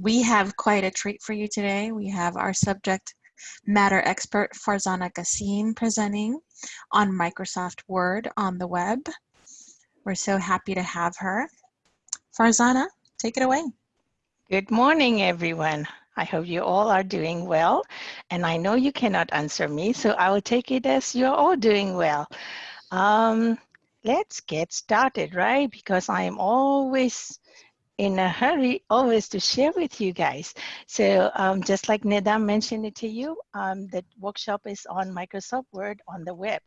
We have quite a treat for you today. We have our subject matter expert Farzana Qasim presenting on Microsoft Word on the web. We're so happy to have her. Farzana, take it away. Good morning, everyone. I hope you all are doing well. And I know you cannot answer me, so I will take it as you're all doing well. Um, let's get started, right? Because I am always in a hurry always to share with you guys. So um, just like Neda mentioned it to you, um, the workshop is on Microsoft Word on the web.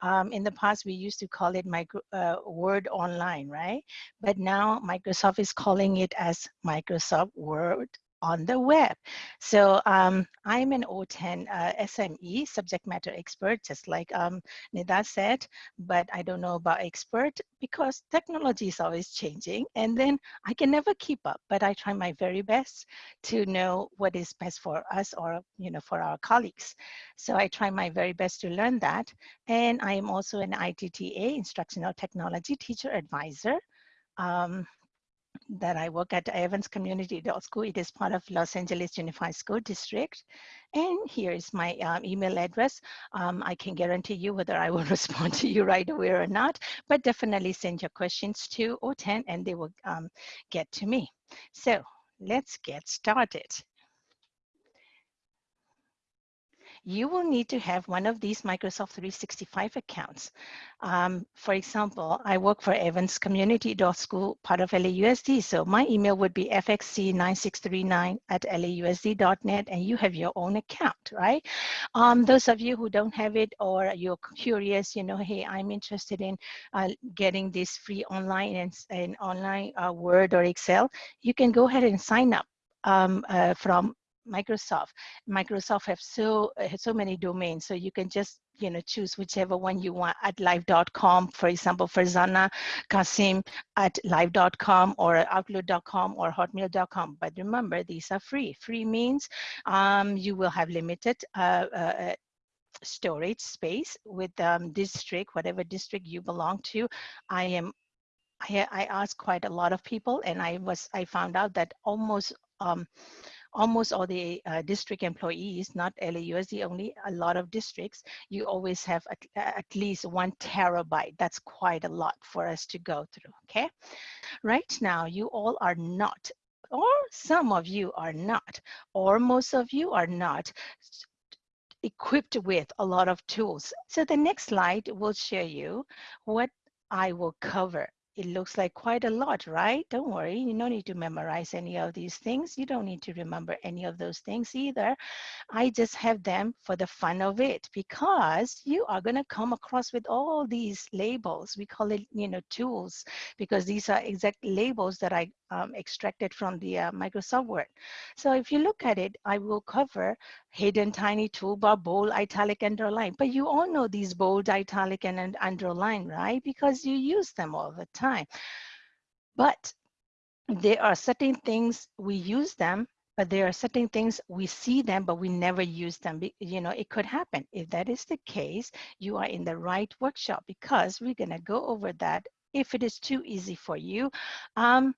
Um, in the past, we used to call it micro, uh, Word Online, right? But now Microsoft is calling it as Microsoft Word on the web. So um, I'm an OTAN uh, SME, subject matter expert, just like um, Nida said, but I don't know about expert because technology is always changing and then I can never keep up, but I try my very best to know what is best for us or, you know, for our colleagues. So I try my very best to learn that. And I am also an ITTA, Instructional Technology Teacher Advisor. Um, that I work at Evans Community School. It is part of Los Angeles Unified School District. And here is my um, email address. Um, I can guarantee you whether I will respond to you right away or not, but definitely send your questions to OTAN and they will um, get to me. So let's get started. You will need to have one of these Microsoft 365 accounts. Um, for example, I work for Evans Community School, part of LAUSD. So my email would be fxc9639 at lausd.net and you have your own account, right? Um, those of you who don't have it or you're curious, you know, hey, I'm interested in uh, getting this free online and, and online uh, Word or Excel, you can go ahead and sign up um, uh, from Microsoft. Microsoft have so uh, so many domains, so you can just you know choose whichever one you want at live.com, for example, Farzana Qasim at live.com or outlook.com or hotmail.com. But remember, these are free. Free means um, you will have limited uh, uh, storage space with um, district, whatever district you belong to. I am I, I asked quite a lot of people and I was I found out that almost um, almost all the uh, district employees, not LAUSD only, a lot of districts, you always have at, at least one terabyte. That's quite a lot for us to go through, okay? Right now, you all are not, or some of you are not, or most of you are not, equipped with a lot of tools. So the next slide will show you what I will cover it looks like quite a lot, right? Don't worry, you don't need to memorize any of these things. You don't need to remember any of those things either. I just have them for the fun of it because you are gonna come across with all these labels. We call it, you know, tools because these are exact labels that I um, extracted from the uh, Microsoft Word. So if you look at it, I will cover hidden tiny toolbar, bold, italic, underline. But you all know these bold, italic, and underline, right? Because you use them all the time. But there are certain things we use them but there are certain things we see them but we never use them you know it could happen if that is the case you are in the right workshop because we're going to go over that if it is too easy for you um,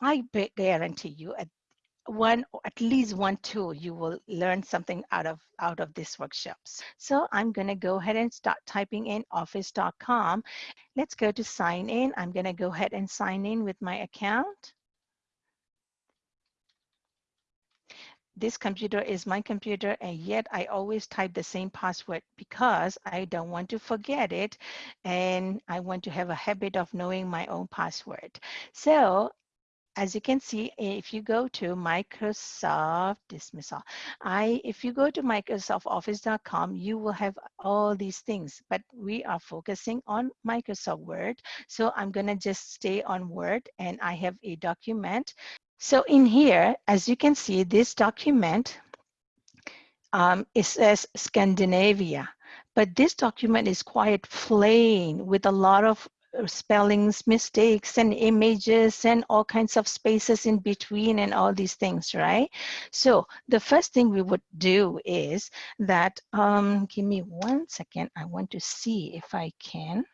I guarantee you at one at least one tool you will learn something out of out of these workshops. So i'm going to go ahead and start typing in office.com let's go to sign in. I'm going to go ahead and sign in with my account. This computer is my computer and yet I always type the same password because I don't want to forget it and I want to have a habit of knowing my own password. So as you can see, if you go to Microsoft dismissal, I if you go to MicrosoftOffice.com, you will have all these things, but we are focusing on Microsoft Word. So I'm gonna just stay on Word and I have a document. So in here, as you can see, this document, um, it says Scandinavia but this document is quite plain with a lot of spellings mistakes and images and all kinds of spaces in between and all these things, right? So the first thing we would do is that, um, give me one second. I want to see if I can.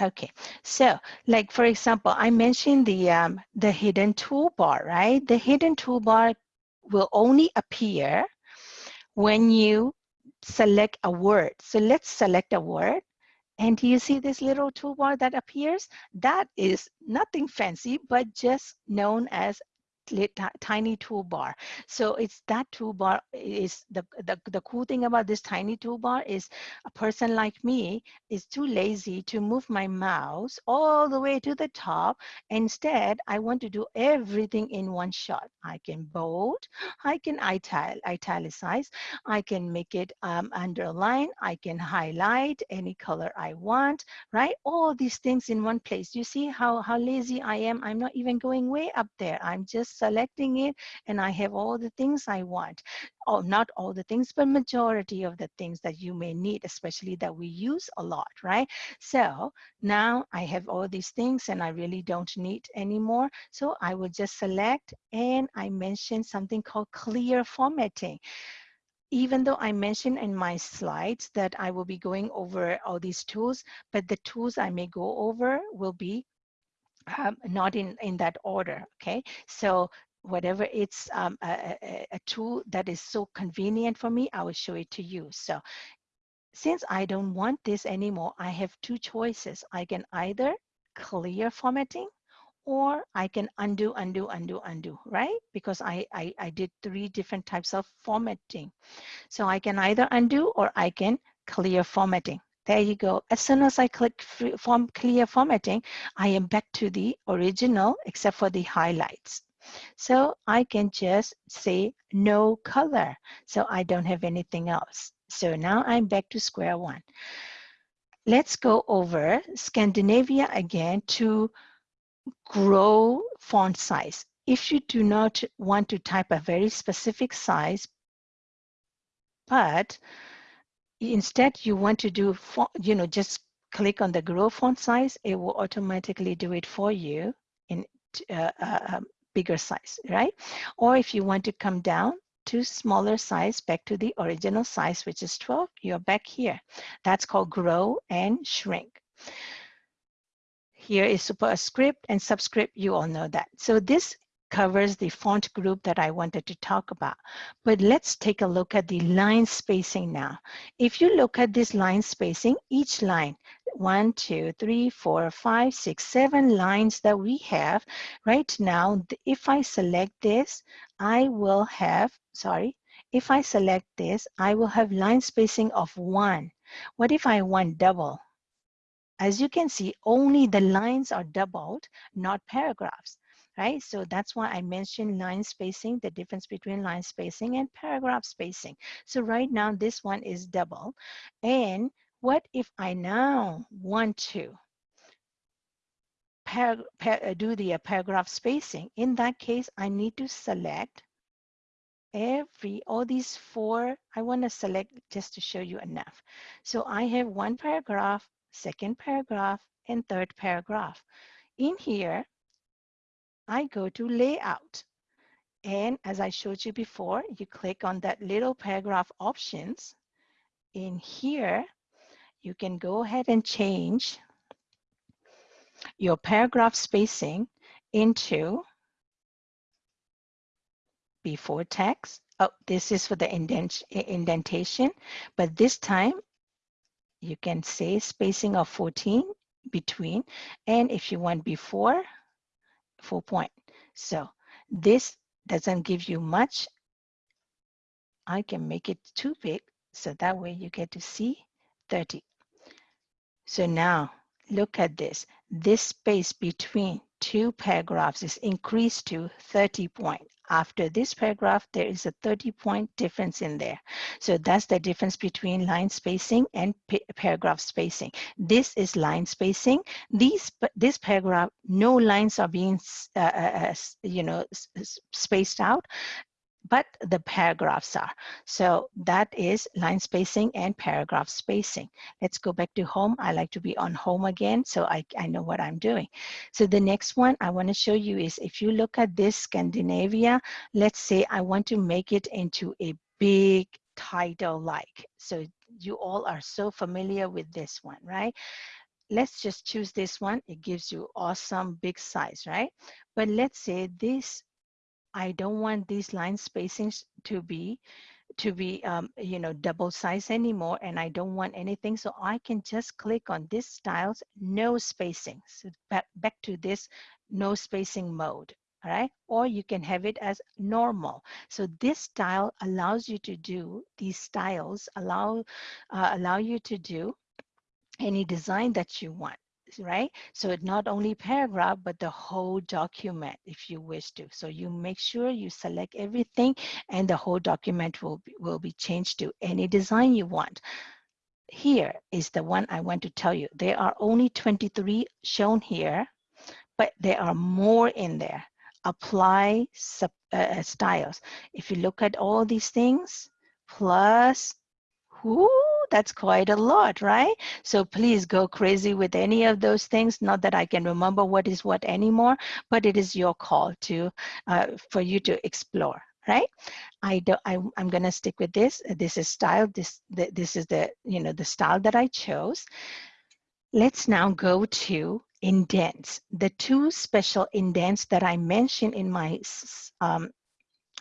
Okay, so like for example, I mentioned the um, the hidden toolbar, right? The hidden toolbar will only appear when you select a word. So let's select a word. And do you see this little toolbar that appears? That is nothing fancy, but just known as tiny toolbar. So it's that toolbar is the, the, the cool thing about this tiny toolbar is a person like me is too lazy to move my mouse all the way to the top. Instead, I want to do everything in one shot. I can bold, I can ital italicize, I can make it um, underline, I can highlight any color I want, right? All these things in one place. You see how, how lazy I am? I'm not even going way up there. I'm just selecting it and I have all the things I want. Oh, not all the things, but majority of the things that you may need, especially that we use a lot, right? So now I have all these things and I really don't need anymore. So I will just select and I mentioned something called clear formatting even though I mentioned in my slides that I will be going over all these tools, but the tools I may go over will be um, not in, in that order, okay? So whatever it's um, a, a, a, tool that is so convenient for me, I will show it to you. So since I don't want this anymore, I have two choices. I can either clear formatting or I can undo, undo, undo, undo, right? Because I, I, I did three different types of formatting. So I can either undo or I can clear formatting. There you go. As soon as I click form clear formatting, I am back to the original except for the highlights. So I can just say no color. So I don't have anything else. So now I'm back to square one. Let's go over Scandinavia again to grow font size. If you do not want to type a very specific size, but instead you want to do, you know, just click on the grow font size, it will automatically do it for you in uh, uh, bigger size, right? Or if you want to come down to smaller size, back to the original size, which is 12, you're back here. That's called grow and shrink. Here is superscript and subscript, you all know that. So this covers the font group that I wanted to talk about. But let's take a look at the line spacing now. If you look at this line spacing, each line, one, two, three, four, five, six, seven lines that we have right now, if I select this, I will have, sorry, if I select this, I will have line spacing of one. What if I want double? As you can see, only the lines are doubled, not paragraphs right? So that's why I mentioned line spacing, the difference between line spacing and paragraph spacing. So right now this one is double. And what if I now want to uh, do the uh, paragraph spacing? In that case, I need to select every, all these four, I want to select just to show you enough. So I have one paragraph, second paragraph, and third paragraph. In here, I go to layout. And as I showed you before, you click on that little paragraph options. In here, you can go ahead and change your paragraph spacing into before text. Oh, this is for the indent indentation, but this time you can say spacing of 14 between. And if you want before, full point. So this doesn't give you much. I can make it too big so that way you get to see 30. So now look at this. This space between two paragraphs is increased to 30 point. After this paragraph, there is a 30 point difference in there. So that's the difference between line spacing and paragraph spacing. This is line spacing. These, this paragraph, no lines are being, uh, uh, uh you know, spaced out but the paragraphs are. So that is line spacing and paragraph spacing. Let's go back to home. I like to be on home again so I, I know what I'm doing. So the next one I want to show you is if you look at this Scandinavia, let's say I want to make it into a big title like. So you all are so familiar with this one, right? let's just choose this one. It gives you awesome big size, right? But let's say this, I don't want these line spacings to be to be um, you know double size anymore and I don't want anything so I can just click on this styles no spacing so back, back to this no spacing mode all right? Or you can have it as normal. So this style allows you to do these styles allow uh, allow you to do any design that you want right? So it not only paragraph but the whole document if you wish to. So you make sure you select everything and the whole document will be, will be changed to any design you want. Here is the one I want to tell you. There are only 23 shown here but there are more in there. Apply sub, uh, uh, styles. If you look at all these things, plus, whoo, that's quite a lot, right? So please go crazy with any of those things. Not that I can remember what is what anymore, but it is your call to uh, for you to explore, right? I do, I, I'm gonna stick with this. This is style. This the, this is the you know the style that I chose. Let's now go to indents. The two special indents that I mentioned in my um,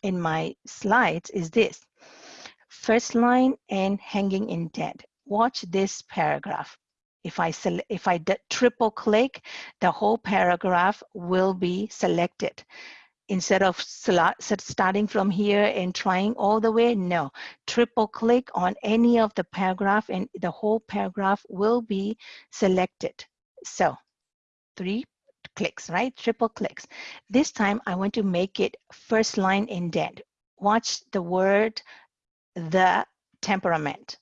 in my slides is this. First line and hanging indent. Watch this paragraph. If I, select if I triple click, the whole paragraph will be selected instead of starting from here and trying all the way, no. Triple click on any of the paragraph and the whole paragraph will be selected. So three clicks, right? Triple clicks. This time I want to make it first line indent. Watch the word, the temperament.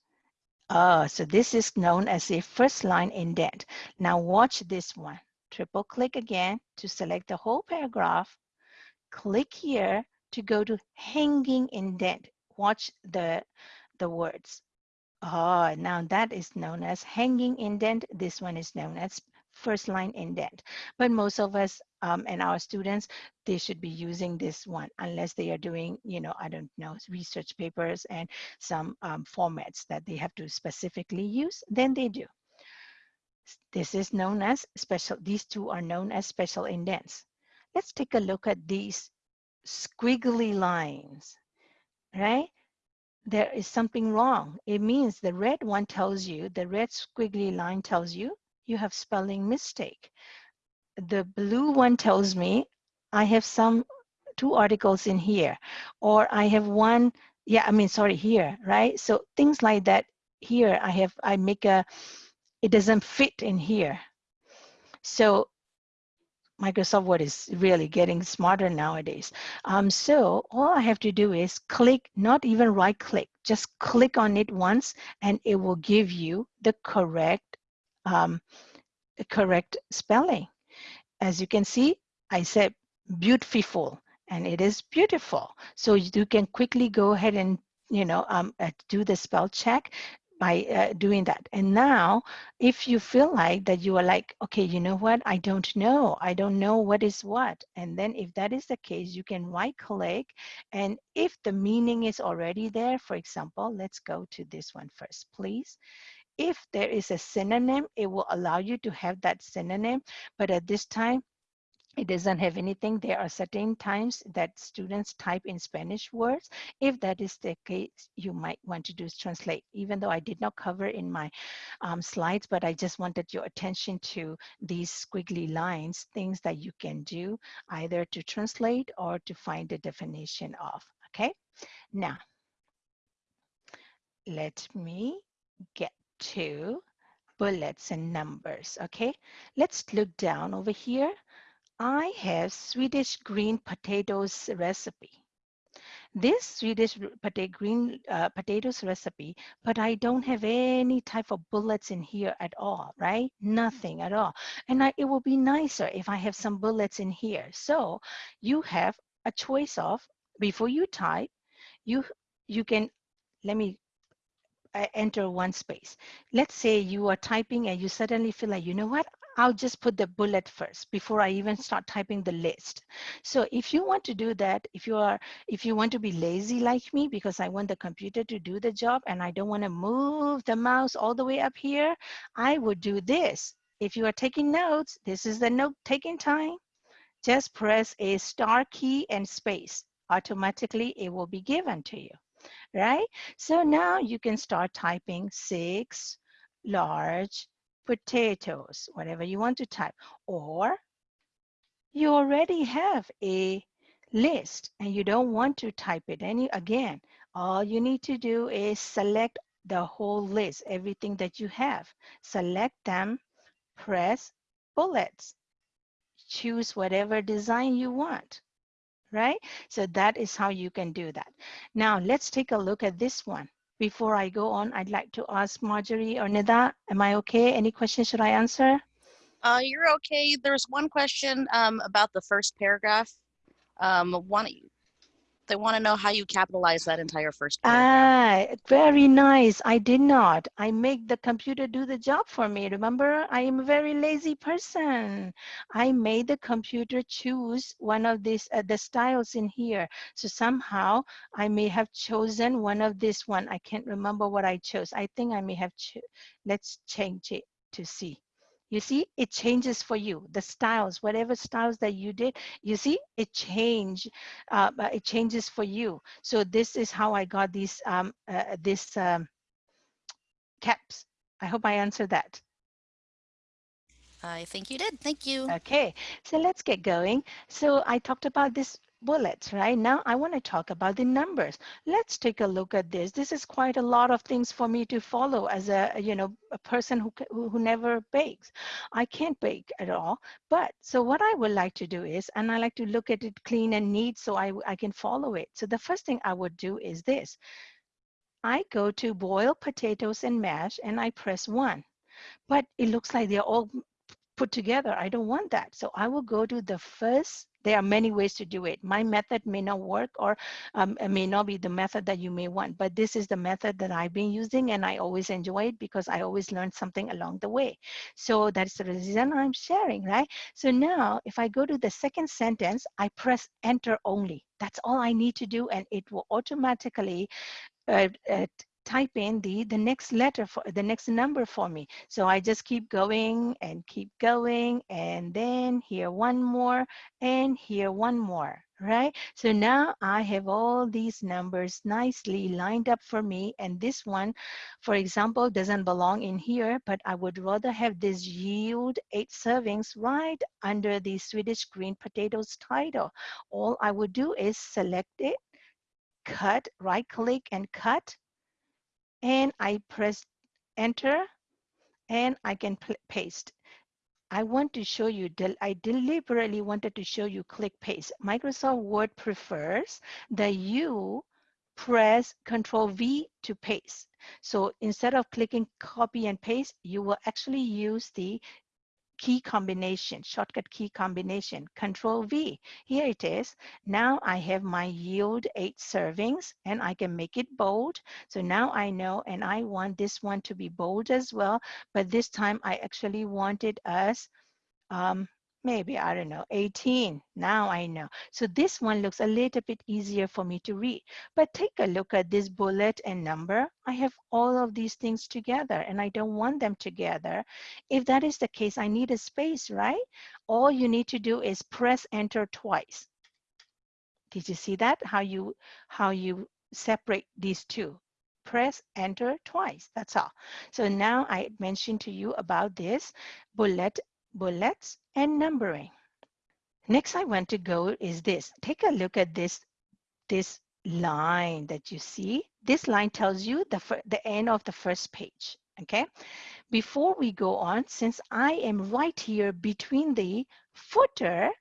Oh, so this is known as a first line indent. Now watch this one. Triple click again to select the whole paragraph. Click here to go to hanging indent. Watch the, the words. Oh, now that is known as hanging indent. This one is known as first line indent. But most of us um, and our students, they should be using this one unless they are doing, you know, I don't know, research papers and some um, formats that they have to specifically use, then they do. This is known as special, these two are known as special indents. Let's take a look at these squiggly lines, right? There is something wrong. It means the red one tells you, the red squiggly line tells you you have spelling mistake. The blue one tells me I have some two articles in here, or I have one, yeah, I mean, sorry, here, right? So things like that here, I have, I make a, it doesn't fit in here. So Microsoft Word is really getting smarter nowadays. Um, so all I have to do is click, not even right click, just click on it once and it will give you the correct um, correct spelling. As you can see, I said beautiful and it is beautiful. So you can quickly go ahead and you know um, uh, do the spell check by uh, doing that. And now, if you feel like that you are like, okay, you know what, I don't know, I don't know what is what. And then if that is the case, you can right click. And if the meaning is already there, for example, let's go to this one first, please. If there is a synonym, it will allow you to have that synonym. But at this time, it doesn't have anything. There are certain times that students type in Spanish words. If that is the case, you might want to do translate, even though I did not cover in my um, slides, but I just wanted your attention to these squiggly lines, things that you can do either to translate or to find the definition of, okay? Now, let me get to bullets and numbers, okay? Let's look down over here. I have Swedish green potatoes recipe. This Swedish potato, green uh, potatoes recipe, but I don't have any type of bullets in here at all, right? Nothing at all. And I, it will be nicer if I have some bullets in here. So you have a choice of, before you type, you, you can, let me Uh, enter one space. Let's say you are typing and you suddenly feel like, you know what? I'll just put the bullet first before I even start typing the list. So if you want to do that, if you are, if you want to be lazy like me, because I want the computer to do the job and I don't want to move the mouse all the way up here, I would do this. if you are taking notes, this is the note taking time. Just press a star key and space. Automatically, it will be given to you, right? So now you can start typing six large potatoes, whatever you want to type. Or you already have a list and you don't want to type it any again. All you need to do is select the whole list, everything that you have. Select them, press bullets. Choose whatever design you want, right? So that is how you can do that. Now let's take a look at this one. Before I go on, I'd like to ask Marjorie or Nida, am I okay? Any questions should I answer? Uh, you're okay. There's one question um, about the first paragraph. Um, one, they want to know how you capitalize that entire first paragraph. Ah, very nice. I did not. I make the computer do the job for me. Remember, I am a very lazy person. I made the computer choose one of these, uh, the styles in here. So somehow I may have chosen one of this one. I can't remember what I chose. I think I may have, let's change it to see. You see, it changes for you. The styles, whatever styles that you did, you see, it change. Uh, it changes for you. So this is how I got these um, uh, this um, caps. I hope I answered that. I think you did. Thank you. Okay, so let's get going. So I talked about this bullets, right? Now I want to talk about the numbers. Let's take a look at this. This is quite a lot of things for me to follow as a, you know, a person who, who, never bakes. I can't bake at all. But so what I would like to do is, and I like to look at it clean and neat so I, I can follow it. So the first thing I would do is this. I go to boil potatoes and mash and I press one but it looks like they're all put together. I don't want that. So I will go to the first, there are many ways to do it. My method may not work or um, may not be the method that you may want, but this is the method that I've been using and I always enjoy it because I always learn something along the way. So that's the reason I'm sharing, right? So now if I go to the second sentence, I press enter only. That's all I need to do and it will automatically uh, uh, type in the, the next letter for the next number for me. So I just keep going and keep going and then here one more and here one more, right? So now I have all these numbers nicely lined up for me and this one, for example, doesn't belong in here, but I would rather have this yield eight servings right under the Swedish green potatoes title. All I would do is select it, cut, right click and cut and I press enter and I can paste. I want to show you, I deliberately wanted to show you click paste. Microsoft Word prefers that you press Control V to paste. So instead of clicking copy and paste, you will actually use the key combination, shortcut key combination, control V. Here it is. Now I have my yield eight servings and I can make it bold. So now I know and I want this one to be bold as well, but this time I actually wanted us um, maybe, I don't know, 18. Now I know. So this one looks a little bit easier for me to read. But take a look at this bullet and number. I have all of these things together and I don't want them together. If that is the case, I need a space, right? All you need to do is press enter twice. Did you see that? How you, how you separate these two press enter twice. That's all. So now I mentioned to you about this bullet bullets, and numbering. Next I want to go is this. Take a look at this, this line that you see. This line tells you the, the end of the first page, okay? Before we go on, since I am right here between the footer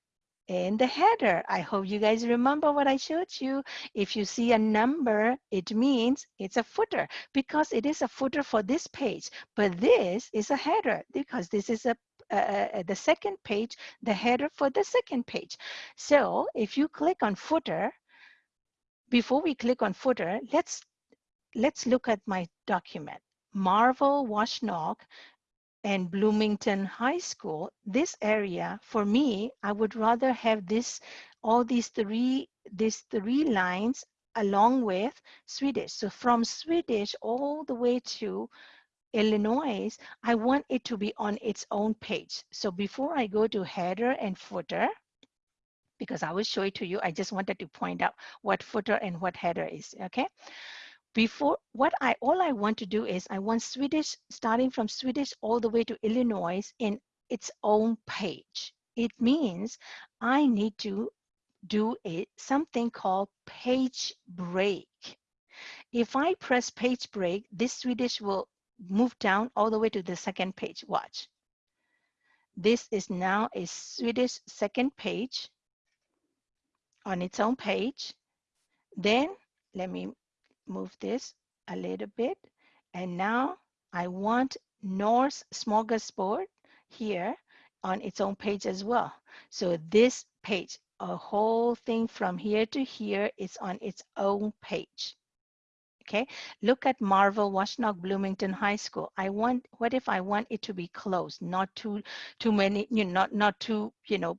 and the header. I hope you guys remember what I showed you. If you see a number, it means it's a footer because it is a footer for this page, but this is a header because this is a uh, uh, the second page, the header for the second page. So if you click on footer, before we click on footer, let's let's look at my document. Marvel Washnock and Bloomington High School, this area, for me, I would rather have this, all these three, these three lines along with Swedish. So from Swedish all the way to Illinois, I want it to be on its own page. So before I go to header and footer, because I will show it to you, I just wanted to point out what footer and what header is, okay? Before, what I, all I want to do is I want Swedish, starting from Swedish all the way to Illinois in its own page. It means I need to do a, something called page break. If I press page break, this Swedish will move down all the way to the second page. Watch. This is now a Swedish second page on its own page. Then let me move this a little bit. And now I want Norse smorgasbord here on its own page as well. So this page, a whole thing from here to here is on its own page okay? Look at marvel washtenaw bloomington high school. I want what if i want it to be closed not too too many you know not not too you know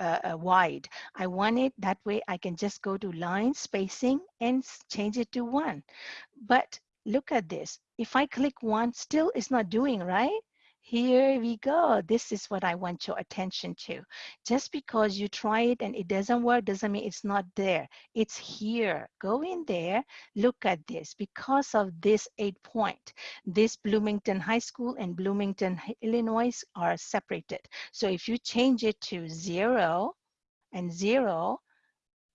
uh, uh, wide. I want it that way i can just go to line spacing and change it to one. But look at this. If i click one still it's not doing right here we go. This is what I want your attention to. Just because you try it and it doesn't work doesn't mean it's not there. It's here. Go in there, look at this. Because of this eight point, this Bloomington High School and Bloomington, Illinois are separated. So if you change it to zero and zero,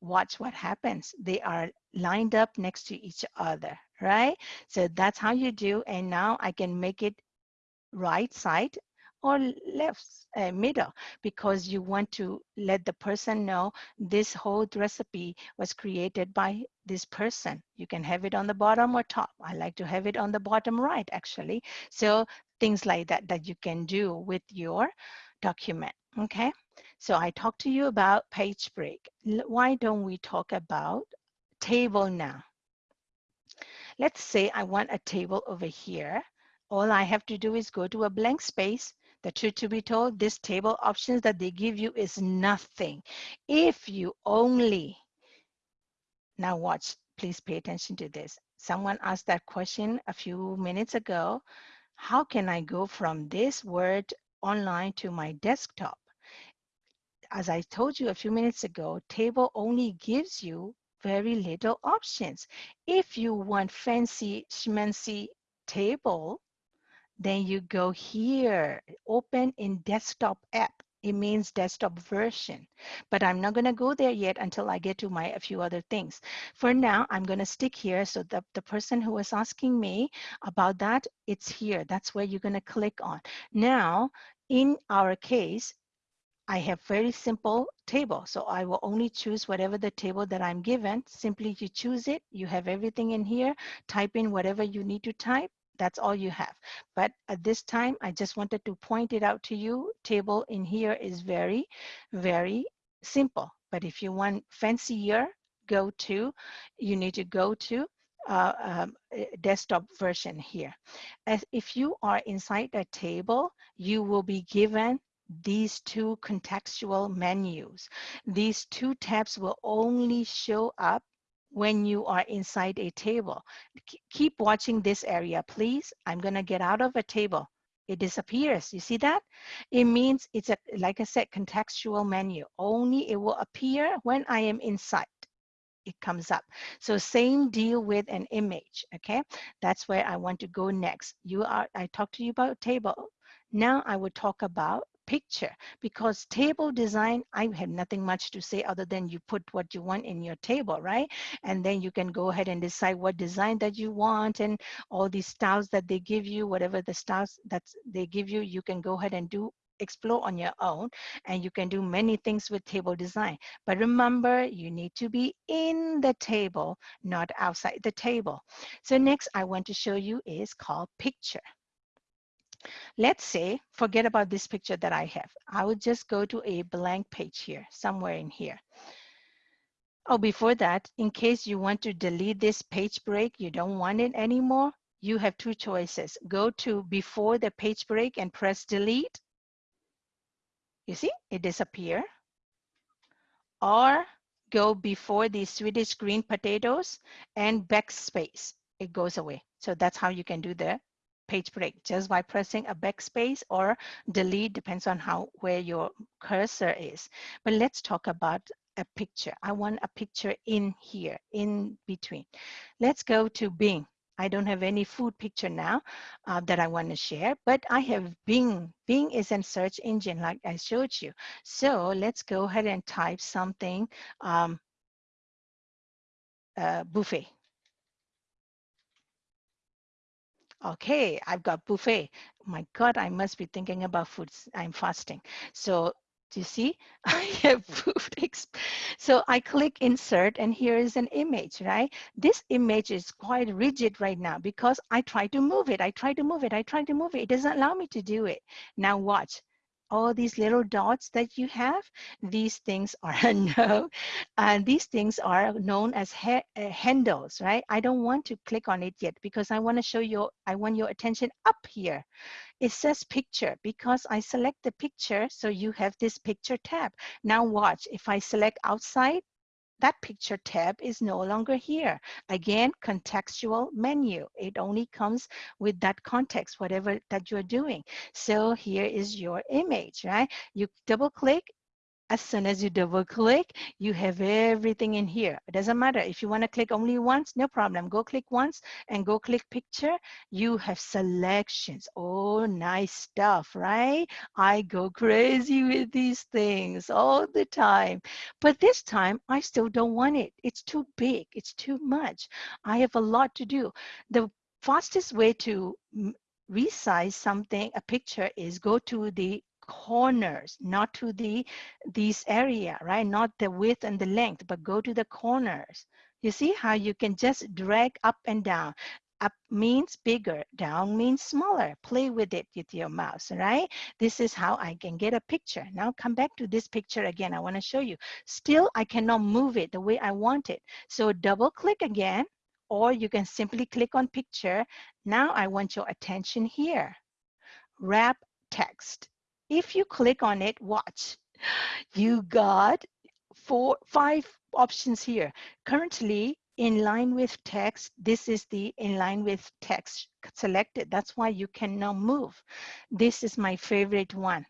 watch what happens. They are lined up next to each other, right? So that's how you do. And now I can make it right side or left uh, middle because you want to let the person know this whole recipe was created by this person. You can have it on the bottom or top. I like to have it on the bottom right actually. So things like that that you can do with your document, okay? So I talked to you about page break. Why don't we talk about table now? Let's say I want a table over here all I have to do is go to a blank space. The truth to be told, this table options that they give you is nothing. If you only, now watch, please pay attention to this. Someone asked that question a few minutes ago. How can I go from this word online to my desktop? As I told you a few minutes ago, table only gives you very little options. If you want fancy schmancy table, then you go here, open in desktop app. It means desktop version, but I'm not gonna go there yet until I get to my a few other things. For now, I'm gonna stick here. So the, the person who was asking me about that, it's here. That's where you're gonna click on. Now, in our case, I have very simple table. So I will only choose whatever the table that I'm given. Simply you choose it. You have everything in here. Type in whatever you need to type that's all you have. But at this time, I just wanted to point it out to you. Table in here is very, very simple. But if you want fancier, go to, you need to go to uh, um, eh, desktop version here. As if you are inside a table, you will be given these two contextual menus. These two tabs will only show up when you are inside a table. Keep watching this area, please. I'm gonna get out of a table. It disappears, you see that? It means it's a, like I said, contextual menu. Only it will appear when I am inside it comes up. So same deal with an image, okay? That's where I want to go next. You are, I talked to you about table. Now I will talk about picture because table design i have nothing much to say other than you put what you want in your table right? And then you can go ahead and decide what design that you want and all these styles that they give you whatever the styles that they give you you can go ahead and do explore on your own and you can do many things with table design. But remember you need to be in the table not outside the table. So next i want to show you is called picture Let's say, forget about this picture that I have. I would just go to a blank page here, somewhere in here. Oh, before that, in case you want to delete this page break, you don't want it anymore, you have two choices. Go to before the page break and press delete. You see, it disappear. Or go before the Swedish green potatoes and backspace. It goes away. So that's how you can do the page break just by pressing a backspace or delete depends on how where your cursor is. But let's talk about a picture. I want a picture in here, in between. Let's go to Bing. I don't have any food picture now uh, that I want to share, but I have Bing. Bing is a search engine like I showed you. So let's go ahead and type something um, uh, buffet. Okay, I've got buffet. My God, I must be thinking about foods. I'm fasting. So do you see? I have food. So I click insert and here is an image, right? This image is quite rigid right now because I try to move it. I try to move it. I try to move it. It doesn't allow me to do it. Now watch all these little dots that you have, these things are no, and these things are known as uh, handles, right? I don't want to click on it yet because I want to show you, I want your attention up here. It says picture because I select the picture, so you have this picture tab. Now watch, if I select outside, that picture tab is no longer here. Again, contextual menu. It only comes with that context, whatever that you're doing. So here is your image, right? You double click as soon as you double click, you have everything in here. It doesn't matter if you want to click only once, no problem. Go click once and go click picture. You have selections. Oh, nice stuff, right? I go crazy with these things all the time. But this time, I still don't want it. It's too big. It's too much. I have a lot to do. The fastest way to resize something, a picture, is go to the corners, not to the this area, right? Not the width and the length, but go to the corners. You see how you can just drag up and down. Up means bigger, down means smaller. Play with it with your mouse, right? This is how I can get a picture. Now come back to this picture again. I wanna show you. Still, I cannot move it the way I want it. So double click again, or you can simply click on picture. Now I want your attention here. Wrap text. If you click on it, watch, you got four, five options here. Currently, in line with text, this is the in line with text selected. That's why you can now move. This is my favorite one,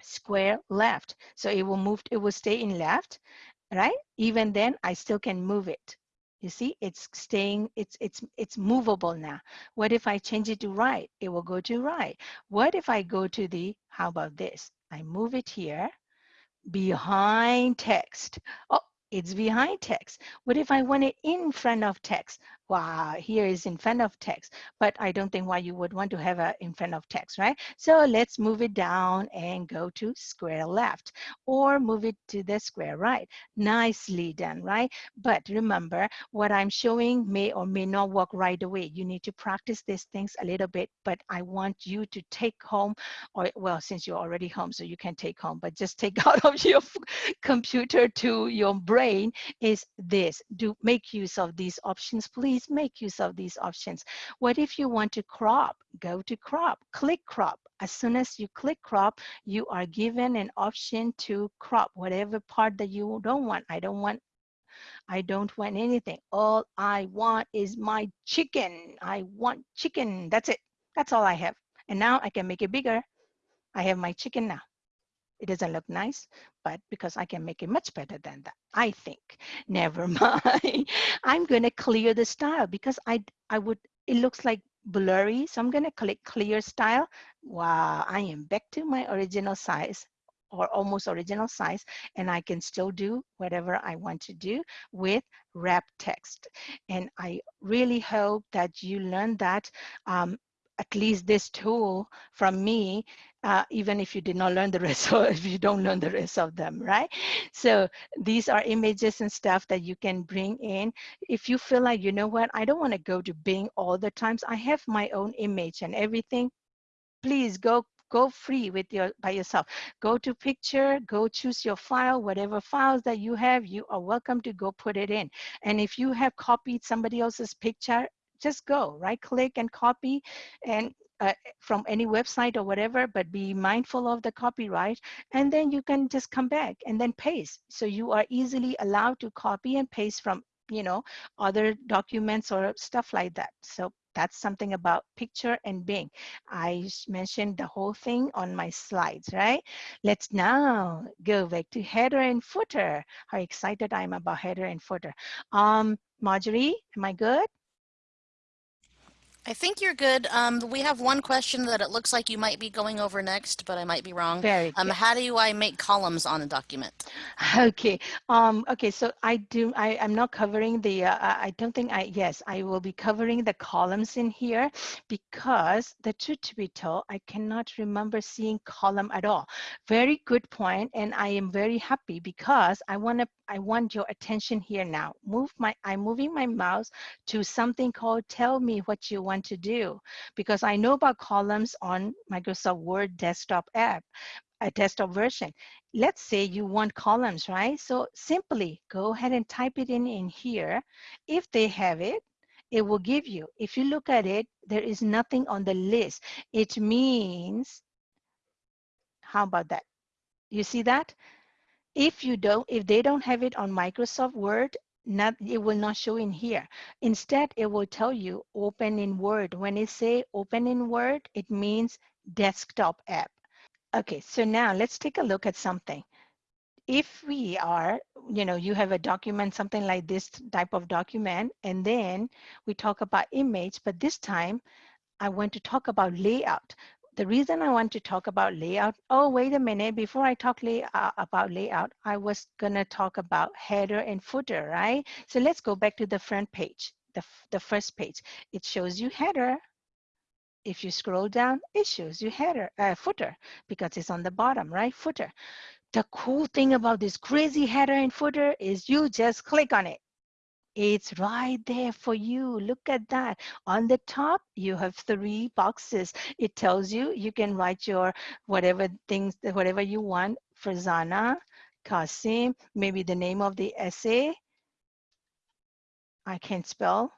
square left. So it will move, it will stay in left, right? Even then, I still can move it. You see, it's staying, it's, it's, it's movable now. What if I change it to right? It will go to right. What if I go to the, how about this? I move it here, behind text. Oh, it's behind text. What if I want it in front of text? Wow, here is in front of text, but I don't think why you would want to have a in front of text, right? So let's move it down and go to square left or move it to the square right. Nicely done, right? But remember, what I'm showing may or may not work right away. You need to practice these things a little bit, but I want you to take home, or well, since you're already home, so you can take home, but just take out of your computer to your brain is this. Do make use of these options, please please make use of these options. What if you want to crop? Go to crop, click crop. As soon as you click crop, you are given an option to crop whatever part that you don't want. I don't want I don't want anything. All I want is my chicken. I want chicken. That's it. That's all I have. And now I can make it bigger. I have my chicken now. It doesn't look nice, but because I can make it much better than that, I think. Never mind. I'm gonna clear the style because I, I would, it looks like blurry. So I'm gonna click clear style. Wow, I am back to my original size or almost original size and I can still do whatever I want to do with wrap text. And I really hope that you learn that um, at least this tool from me, uh, even if you did not learn the rest or if you don't learn the rest of them, right? So these are images and stuff that you can bring in. If you feel like, you know what, I don't want to go to Bing all the times. I have my own image and everything. Please go go free with your by yourself go to picture go choose your file whatever files that you have you are welcome to go put it in and if you have copied somebody else's picture just go right click and copy and uh, from any website or whatever, but be mindful of the copyright. And then you can just come back and then paste. So you are easily allowed to copy and paste from you know, other documents or stuff like that. So that's something about picture and Bing. I mentioned the whole thing on my slides, right? Let's now go back to header and footer. How excited I am about header and footer. Um, Marjorie, am I good? I think you're good. Um, we have one question that it looks like you might be going over next, but I might be wrong. Very Um, how do I make columns on a document? Okay. Um, okay. So I do, I, I'm not covering the, uh, I I don't think I, yes, I will be covering the columns in here because the truth to be told, I cannot remember seeing column at all. Very good point, And I am very happy because I want to, I want your attention here now. Move my, I'm moving my mouse to something called tell me what you want to do because I know about columns on Microsoft Word desktop app a desktop version. Let's say you want columns, right? So simply go ahead and type it in in here. If they have it, it will give you. If you look at it, there is nothing on the list. It means, how about that? You see that? If you don't, if they don't have it on Microsoft Word, not it will not show in here. Instead, it will tell you open in Word. When it say open in Word, it means desktop app. Okay, so now let's take a look at something. If we are, you know, you have a document, something like this type of document, and then we talk about image, but this time I want to talk about layout. The reason I want to talk about layout, oh, wait a minute, before I talk lay, uh, about layout, I was gonna talk about header and footer, right? So let's go back to the front page, the, the first page. It shows you header, if you scroll down, it shows you header, uh, footer, because it's on the bottom, right? Footer. The cool thing about this crazy header and footer is you just click on it. It's right there for you. Look at that. On the top, you have three boxes. It tells you you can write your whatever things, whatever you want, Farzana, Kasim, maybe the name of the essay. I can't spell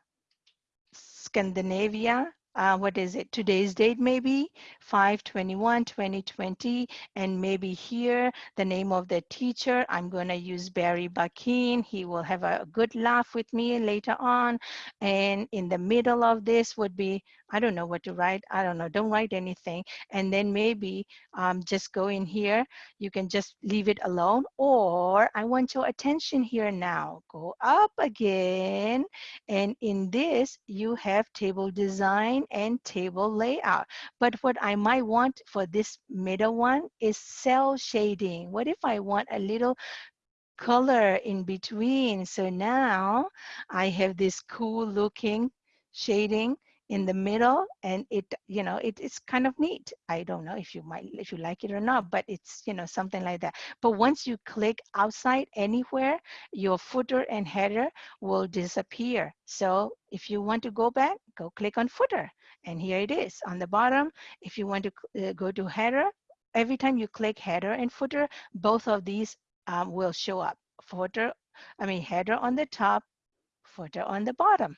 Scandinavia, uh, what is it, today's date maybe, 521 2020, and maybe here the name of the teacher. I'm going to use Barry Bakin. He will have a good laugh with me later on. And in the middle of this would be, I don't know what to write. I don't know, don't write anything. And then maybe um, just go in here. You can just leave it alone. Or I want your attention here now. Go up again. And in this, you have table design and table layout. But what I might want for this middle one is cell shading. What if I want a little color in between? So now I have this cool looking shading in the middle and it you know it, it's kind of neat. I don't know if you might if you like it or not but it's you know something like that. But once you click outside anywhere your footer and header will disappear. So if you want to go back go click on footer and here it is on the bottom. If you want to uh, go to header every time you click header and footer both of these um, will show up. Footer i mean header on the top footer on the bottom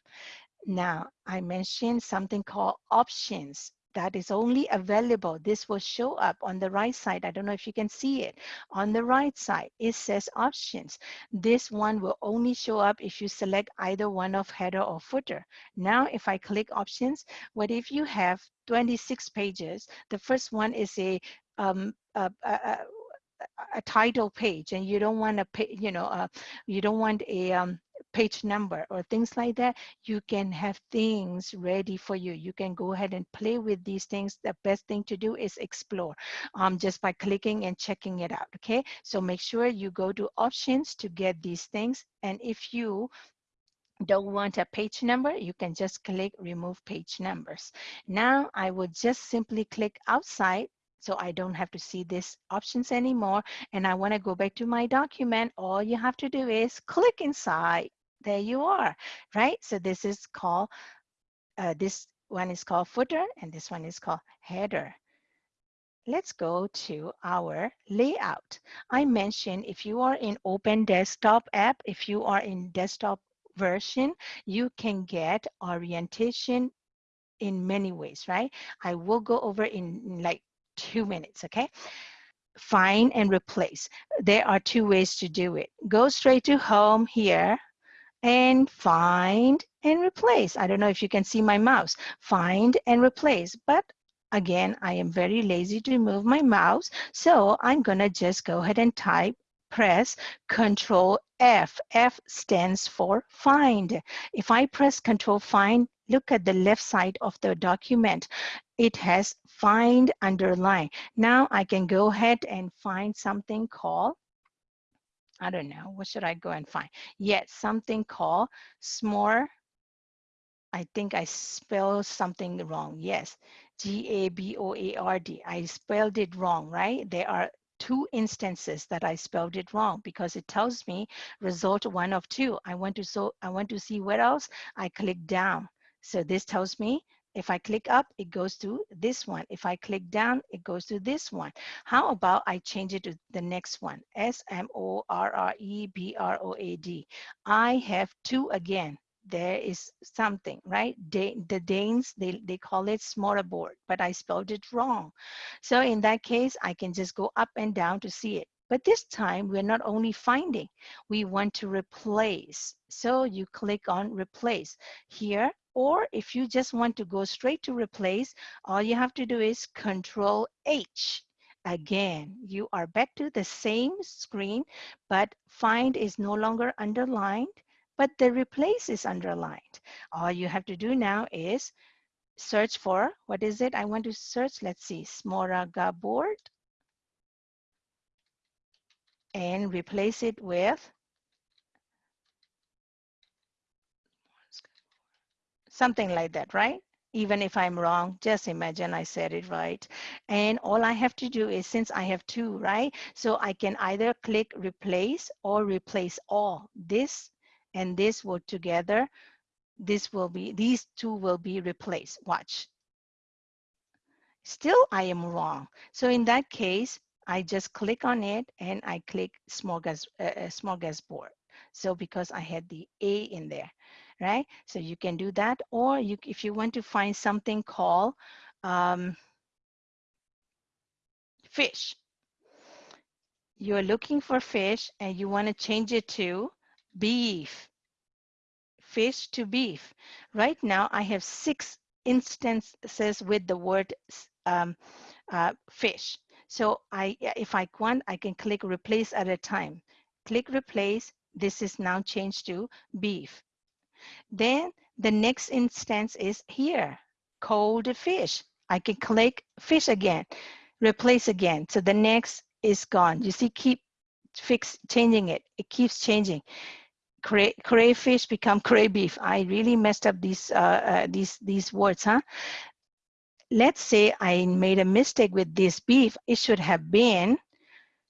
now, I mentioned something called options that is only available. This will show up on the right side. I don't know if you can see it. On the right side, it says options. This one will only show up if you select either one of header or footer. Now, if I click options, what if you have 26 pages? The first one is a, um, a, a, a title page and you don't want pay, you know, uh, you don't want a um, page number or things like that, you can have things ready for you. You can go ahead and play with these things. The best thing to do is explore um, just by clicking and checking it out, okay? So make sure you go to options to get these things. And if you don't want a page number, you can just click remove page numbers. Now I would just simply click outside so I don't have to see these options anymore. And I wanna go back to my document. All you have to do is click inside there you are, right? So this is called, uh, this one is called footer and this one is called header. Let's go to our layout. I mentioned if you are in open desktop app, if you are in desktop version, you can get orientation in many ways, right? I will go over in like two minutes, okay? Find and replace. There are two ways to do it. Go straight to home here and find and replace. I don't know if you can see my mouse. Find and replace. But again, I am very lazy to move my mouse. So I'm gonna just go ahead and type, press Control F. F stands for find. If I press Control Find, look at the left side of the document. It has find underline. Now I can go ahead and find something called I don't know, what should I go and find? Yes, something called SMORE. I think I spelled something wrong. Yes, G-A-B-O-A-R-D. I spelled it wrong, right? There are two instances that I spelled it wrong because it tells me result one of two. I want to so I want to see what else. I click down. So this tells me if I click up, it goes to this one. If I click down, it goes to this one. How about I change it to the next one? S-M-O-R-R-E-B-R-O-A-D. I have two again. There is something, right? the Danes, they, they call it smorgasbord, but I spelled it wrong. So in that case, I can just go up and down to see it. But this time, we're not only finding, we want to replace. So you click on replace. Here, or if you just want to go straight to replace, all you have to do is Control H. Again, you are back to the same screen, but find is no longer underlined, but the replace is underlined. All you have to do now is search for, what is it I want to search? Let's see, smorgasbord. And replace it with something like that, right? Even if I'm wrong, just imagine I said it right. And all I have to do is, since I have two, right? So I can either click replace or replace all. This and this will together, this will be, these two will be replaced. Watch. Still, I am wrong. So in that case, I just click on it and I click smorgas, uh, uh smorgasbord. So because I had the A in there right? So you can do that, or you, if you want to find something called um, fish, you're looking for fish and you want to change it to beef, fish to beef. Right now, I have six instances with the word um, uh, fish. So I, if I want, I can click replace at a time. Click replace. This is now changed to beef. Then the next instance is here, cold fish. I can click fish again, replace again. So the next is gone. You see, keep fix changing it. It keeps changing. Cray, crayfish become craybeef. I really messed up these uh, uh, these these words, huh? Let's say I made a mistake with this beef. It should have been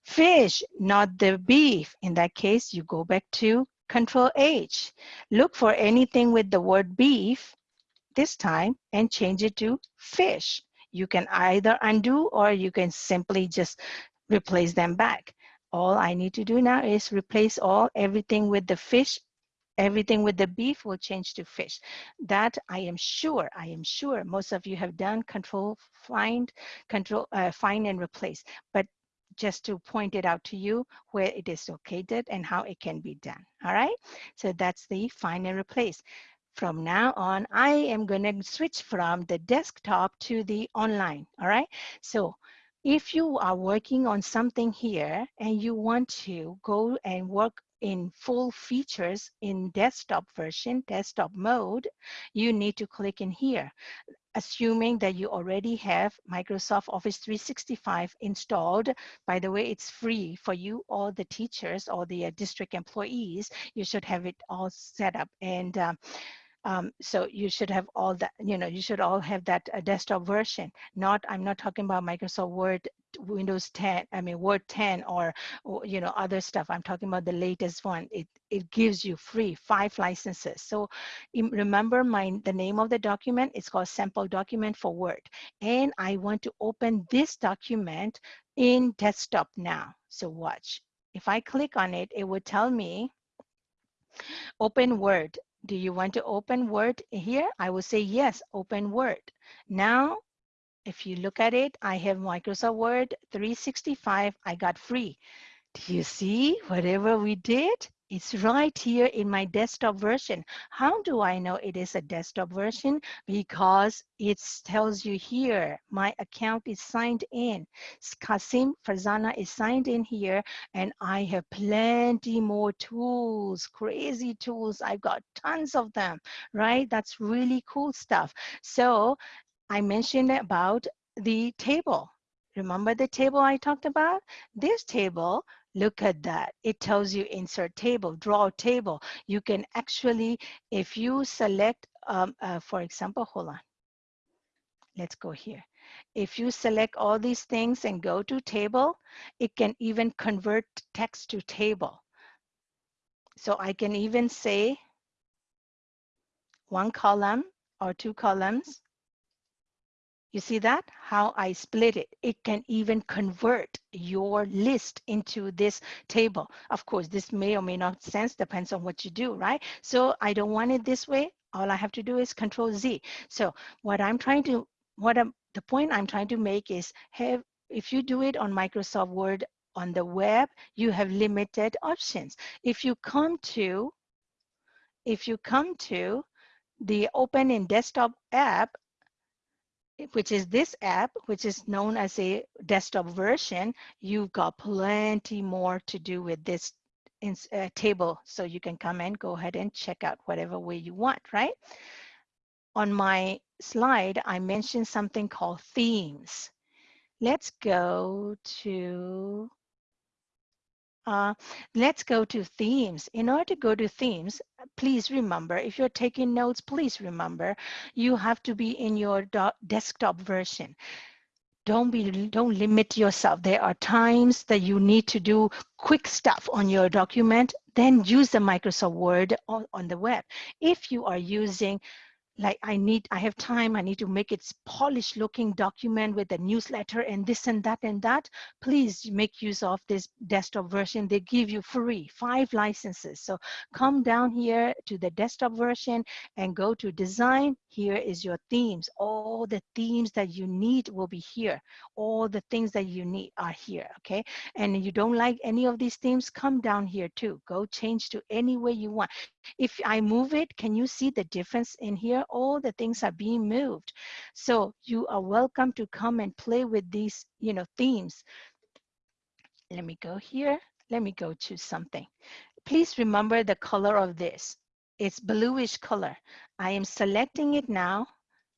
fish, not the beef. In that case, you go back to Control H. Look for anything with the word beef this time and change it to fish. You can either undo or you can simply just replace them back. All I need to do now is replace all everything with the fish everything with the beef will change to fish. That I am sure, I am sure most of you have done control, find, control, uh, find and replace. But just to point it out to you where it is located and how it can be done. All right, so that's the find and replace. From now on, I am going to switch from the desktop to the online. All right, so if you are working on something here and you want to go and work in full features in desktop version, desktop mode, you need to click in here assuming that you already have Microsoft Office 365 installed. By the way, it's free for you, all the teachers or the uh, district employees. You should have it all set up. And um, um, so you should have all that, you know, you should all have that uh, desktop version. Not, I'm not talking about Microsoft Word, Windows 10, I mean, Word 10 or, or, you know, other stuff. I'm talking about the latest one. It, it gives you free five licenses. So remember my, the name of the document, it's called sample document for Word. And I want to open this document in desktop now. So watch. If I click on it, it would tell me open Word do you want to open Word here? I will say yes, open Word. Now, if you look at it, I have Microsoft Word 365, I got free. Do you see whatever we did? It's right here in my desktop version. How do I know it is a desktop version? Because it tells you here, my account is signed in. Kasim Farzana is signed in here and I have plenty more tools, crazy tools. I've got tons of them, right? That's really cool stuff. So I mentioned about the table. Remember the table I talked about? This table Look at that. It tells you insert table, draw table. You can actually, if you select, um, uh, for example, hold on. Let's go here. If you select all these things and go to table, it can even convert text to table. So I can even say one column or two columns you see that? How I split it. It can even convert your list into this table. Of course, this may or may not sense, depends on what you do, right? So I don't want it this way. All I have to do is control Z. So what I'm trying to, what I'm, the point I'm trying to make is have, if you do it on Microsoft Word on the web, you have limited options. If you come to, if you come to the open in desktop app, which is this app, which is known as a desktop version, you've got plenty more to do with this in, uh, table. So you can come and go ahead and check out whatever way you want, right? On my slide, I mentioned something called themes. Let's go to uh, let's go to themes. In order to go to themes, please remember, if you're taking notes, please remember, you have to be in your desktop version. Don't be, don't limit yourself. There are times that you need to do quick stuff on your document, then use the Microsoft Word on, on the web. If you are using like I need, I have time, I need to make it polished looking document with a newsletter and this and that and that, please make use of this desktop version. They give you free five licenses. So come down here to the desktop version and go to design. Here is your themes. All the themes that you need will be here. All the things that you need are here, okay? And you don't like any of these themes, come down here too. Go change to any way you want. If I move it, can you see the difference in here? All the things are being moved. So you are welcome to come and play with these, you know, themes. Let me go here. Let me go to something. Please remember the color of this. It's bluish color. I am selecting it now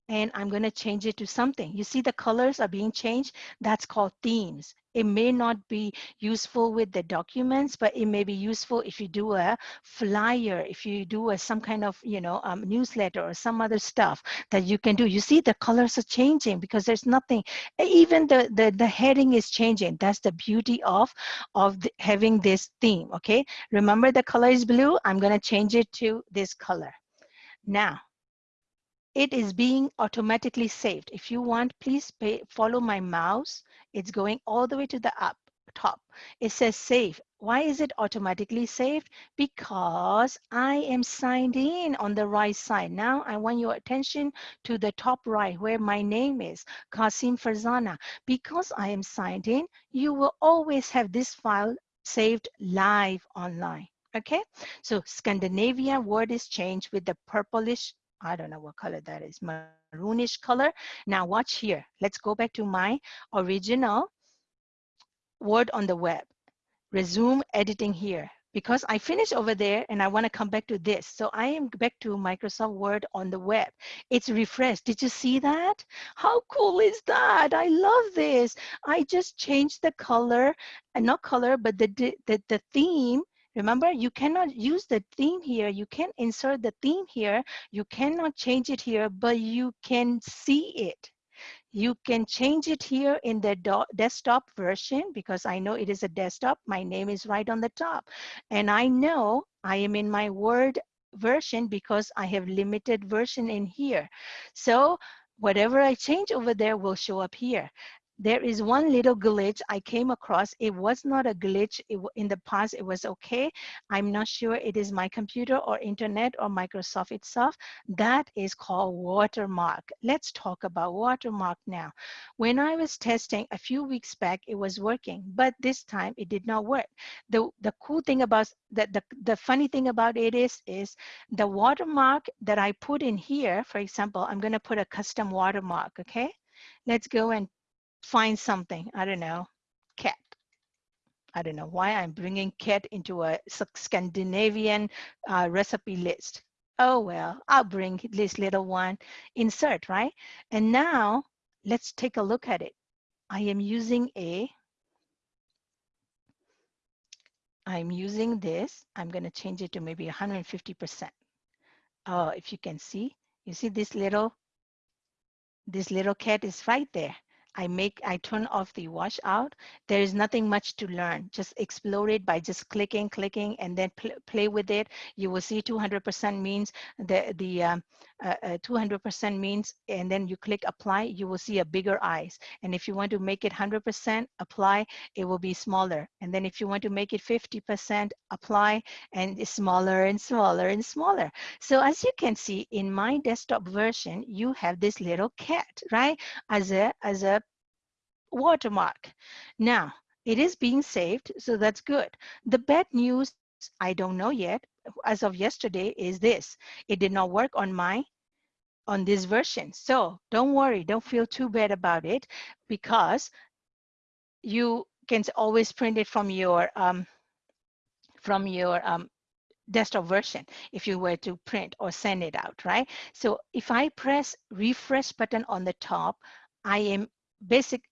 and I'm going to change it to something. You see the colors are being changed? That's called themes. It may not be useful with the documents, but it may be useful if you do a flyer, if you do a, some kind of, you know, um, newsletter or some other stuff that you can do. You see the colors are changing because there's nothing, even the, the, the heading is changing. That's the beauty of, of the, having this theme, okay? Remember the color is blue? I'm gonna change it to this color. Now, it is being automatically saved. If you want, please pay, follow my mouse. It's going all the way to the up top. It says save. Why is it automatically saved? Because I am signed in on the right side. Now I want your attention to the top right where my name is, Kasim Farzana. Because I am signed in, you will always have this file saved live online. Okay, so Scandinavia word is changed with the purplish I don't know what color that is, maroonish color. Now watch here. Let's go back to my original word on the web. Resume editing here because I finished over there and I want to come back to this. So I am back to Microsoft Word on the web. It's refreshed. Did you see that? How cool is that? I love this. I just changed the color, and uh, not color, but the, the, the theme Remember, you cannot use the theme here. You can insert the theme here. You cannot change it here, but you can see it. You can change it here in the desktop version because I know it is a desktop. My name is right on the top. And I know I am in my Word version because I have limited version in here. So whatever I change over there will show up here. There is one little glitch I came across. It was not a glitch it, in the past. It was okay. I'm not sure it is my computer or internet or Microsoft itself. That is called watermark. Let's talk about watermark now. When I was testing a few weeks back, it was working, but this time it did not work. The, the cool thing about that, the, the funny thing about it is, is the watermark that I put in here, for example, I'm gonna put a custom watermark, okay? Let's go and find something, I don't know, cat. I don't know why I'm bringing cat into a Scandinavian uh, recipe list. Oh, well, I'll bring this little one, insert, right? And now let's take a look at it. I am using a, I'm using this. I'm going to change it to maybe 150%. Oh, if you can see, you see this little, this little cat is right there. I make, I turn off the washout. There is nothing much to learn. Just explore it by just clicking, clicking, and then pl play with it. You will see 200% means the the 200% um, uh, uh, means, and then you click apply. You will see a bigger eyes. And if you want to make it 100% apply, it will be smaller. And then if you want to make it 50% apply, and it's smaller and smaller and smaller. So as you can see in my desktop version, you have this little cat, right? As a as a watermark. Now, it is being saved, so that's good. The bad news, I don't know yet, as of yesterday, is this. It did not work on my on this version. So don't worry, don't feel too bad about it because you can always print it from your um, from your um, desktop version if you were to print or send it out, right? So if I press refresh button on the top, I am basic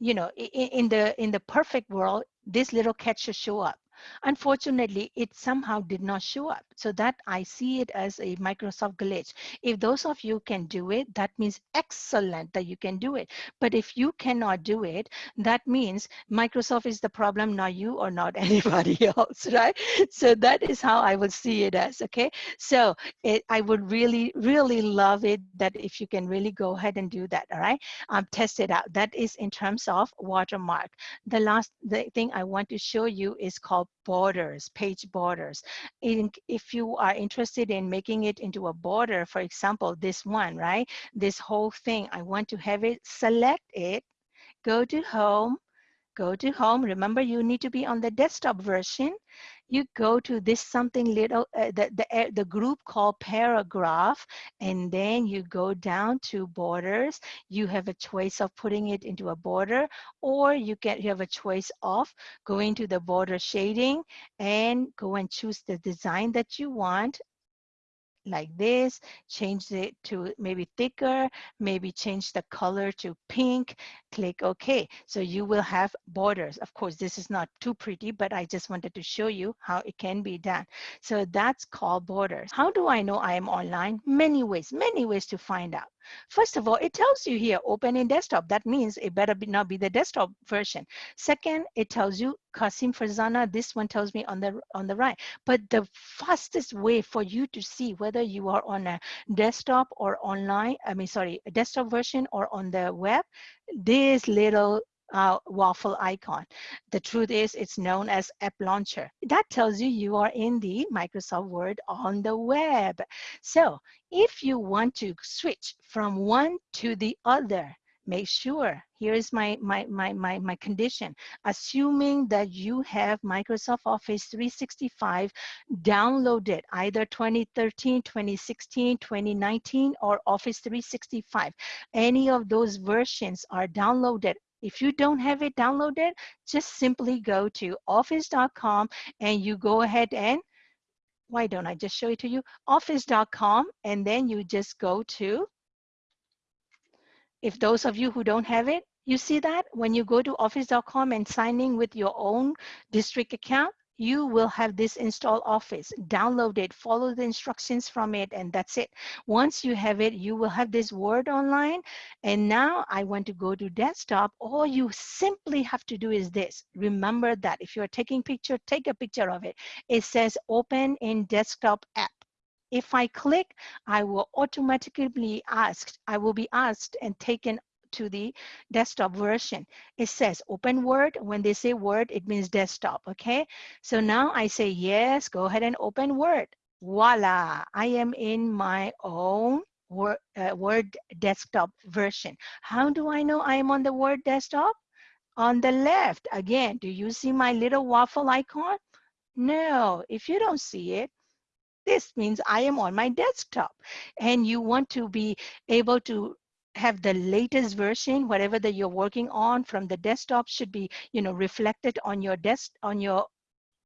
you know, in, in the in the perfect world, this little cat should show up. Unfortunately, it somehow did not show up. So that I see it as a Microsoft glitch. If those of you can do it, that means excellent that you can do it. But if you cannot do it, that means Microsoft is the problem, not you or not anybody else, right? So that is how I would see it as, okay? So it, I would really, really love it that if you can really go ahead and do that, all right? Um, test it out. That is in terms of watermark. The last the thing I want to show you is called borders, page borders. In, if you are interested in making it into a border, for example, this one, right? This whole thing, I want to have it, select it, go to home, go to home. Remember, you need to be on the desktop version. You go to this something little, uh, the, the, uh, the group called paragraph, and then you go down to borders. You have a choice of putting it into a border, or you get you have a choice of going to the border shading and go and choose the design that you want like this, change it to maybe thicker, maybe change the color to pink, click OK. So you will have borders. Of course, this is not too pretty, but I just wanted to show you how it can be done. So that's called borders. How do I know I am online? Many ways, many ways to find out. First of all, it tells you here, open in desktop. That means it better be, not be the desktop version. Second, it tells you Kasim Farzana. This one tells me on the on the right. But the fastest way for you to see whether you are on a desktop or online, I mean, sorry, a desktop version or on the web, this little uh, waffle icon. The truth is it's known as App Launcher. That tells you you are in the Microsoft Word on the web. So if you want to switch from one to the other, make sure here is my my my my, my condition assuming that you have microsoft office 365 downloaded either 2013 2016 2019 or office 365 any of those versions are downloaded if you don't have it downloaded, just simply go to office.com and you go ahead and why don't I just show it to you? Office.com and then you just go to, if those of you who don't have it, you see that when you go to office.com and sign in with your own district account, you will have this install office. Download it follow the instructions from it and that's it. Once you have it you will have this word online. And now i want to go to desktop. All you simply have to do is this. Remember that if you're taking picture take a picture of it. It says open in desktop app. If I click, I will automatically asked, I will be asked and taken to the desktop version. It says open Word. When they say Word, it means desktop, okay? So now I say yes, go ahead and open Word. Voila, I am in my own Word, uh, Word desktop version. How do I know I am on the Word desktop? On the left, again, do you see my little waffle icon? No, if you don't see it, this means I am on my desktop and you want to be able to have the latest version, whatever that you're working on from the desktop should be, you know, reflected on your desk, on your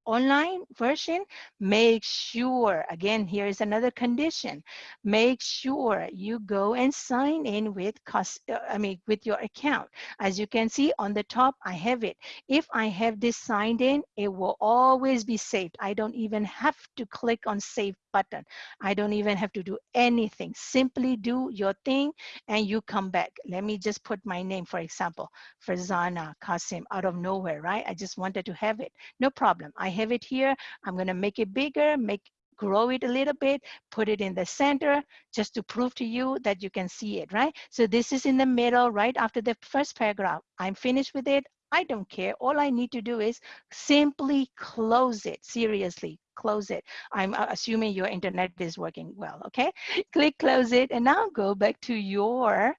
online version, make sure, again, here is another condition, make sure you go and sign in with, uh, I mean, with your account. As you can see on the top, I have it. If I have this signed in, it will always be saved. I don't even have to click on save button. I don't even have to do anything. Simply do your thing and you come back. Let me just put my name, for example, Farzana Kasim out of nowhere, right? I just wanted to have it. No problem. I have it here. I'm gonna make it bigger, make grow it a little bit, put it in the center just to prove to you that you can see it, right? So this is in the middle, right after the first paragraph. I'm finished with it. I don't care. All I need to do is simply close it. Seriously, close it. I'm uh, assuming your internet is working well, okay? Click close it and now go back to your,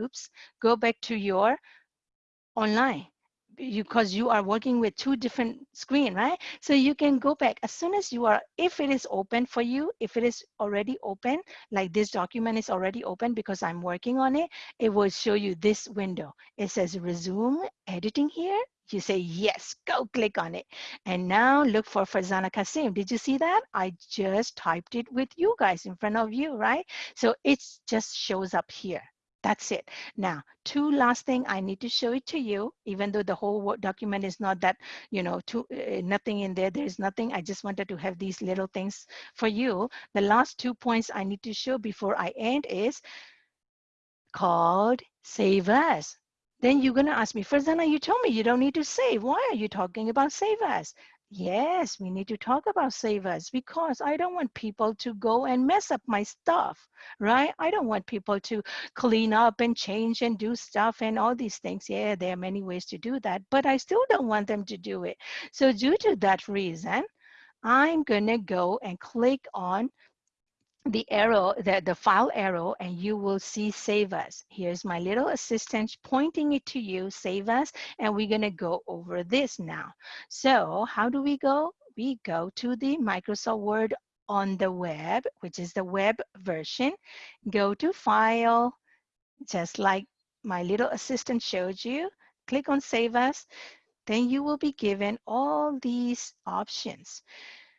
oops, go back to your online because you are working with two different screen, right? So you can go back as soon as you are, if it is open for you, if it is already open, like this document is already open because I'm working on it, it will show you this window. It says resume editing here. You say, yes, go click on it. And now look for Farzana Kasim. Did you see that? I just typed it with you guys in front of you, right? So it just shows up here. That's it. Now, two last thing I need to show it to you, even though the whole document is not that, you know, too, uh, nothing in there, there's nothing. I just wanted to have these little things for you. The last two points I need to show before I end is called Save As. Then you're going to ask me, first, Farzana, you told me you don't need to save. Why are you talking about Save As? Yes, we need to talk about Save As because I don't want people to go and mess up my stuff, right? I don't want people to clean up and change and do stuff and all these things. Yeah, there are many ways to do that, but I still don't want them to do it. So due to that reason, I'm gonna go and click on the arrow, the, the file arrow, and you will see save as. Here's my little assistant pointing it to you, save as, and we're gonna go over this now. So how do we go? We go to the Microsoft Word on the web, which is the web version. Go to file, just like my little assistant showed you. Click on save as. Then you will be given all these options.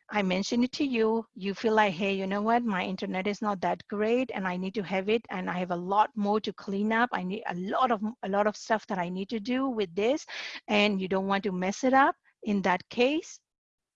I mentioned it to you, you feel like, hey, you know what, my internet is not that great and I need to have it and I have a lot more to clean up. I need a lot of a lot of stuff that I need to do with this and you don't want to mess it up. In that case,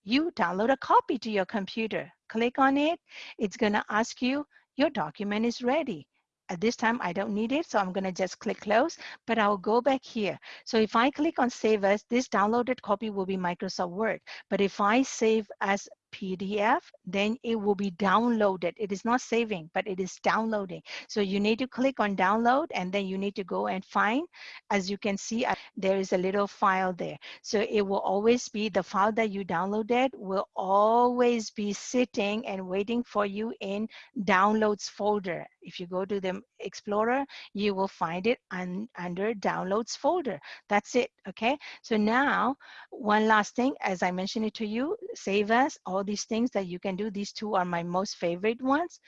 you download a copy to your computer. Click on it. It's gonna ask you, your document is ready. At this time, I don't need it, so I'm gonna just click close, but I'll go back here. So if I click on save as, this downloaded copy will be Microsoft Word. But if I save as PDF, then it will be downloaded. It is not saving, but it is downloading. So you need to click on download and then you need to go and find, as you can see, uh, there is a little file there. So it will always be, the file that you downloaded will always be sitting and waiting for you in downloads folder. If you go to the Explorer, you will find it un, under downloads folder. That's it, okay? So now, one last thing, as I mentioned it to you, save as, all all these things that you can do. These two are my most favorite ones.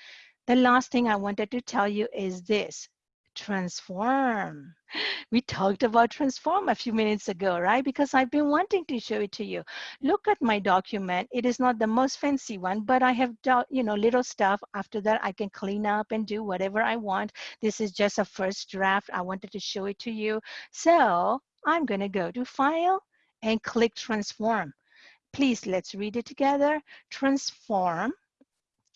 The last thing I wanted to tell you is this, transform. We talked about transform a few minutes ago, right? Because I've been wanting to show it to you. Look at my document. It is not the most fancy one, but I have, you know, little stuff. After that, I can clean up and do whatever I want. This is just a first draft. I wanted to show it to you. So I'm gonna go to File and click Transform. Please, let's read it together. Transform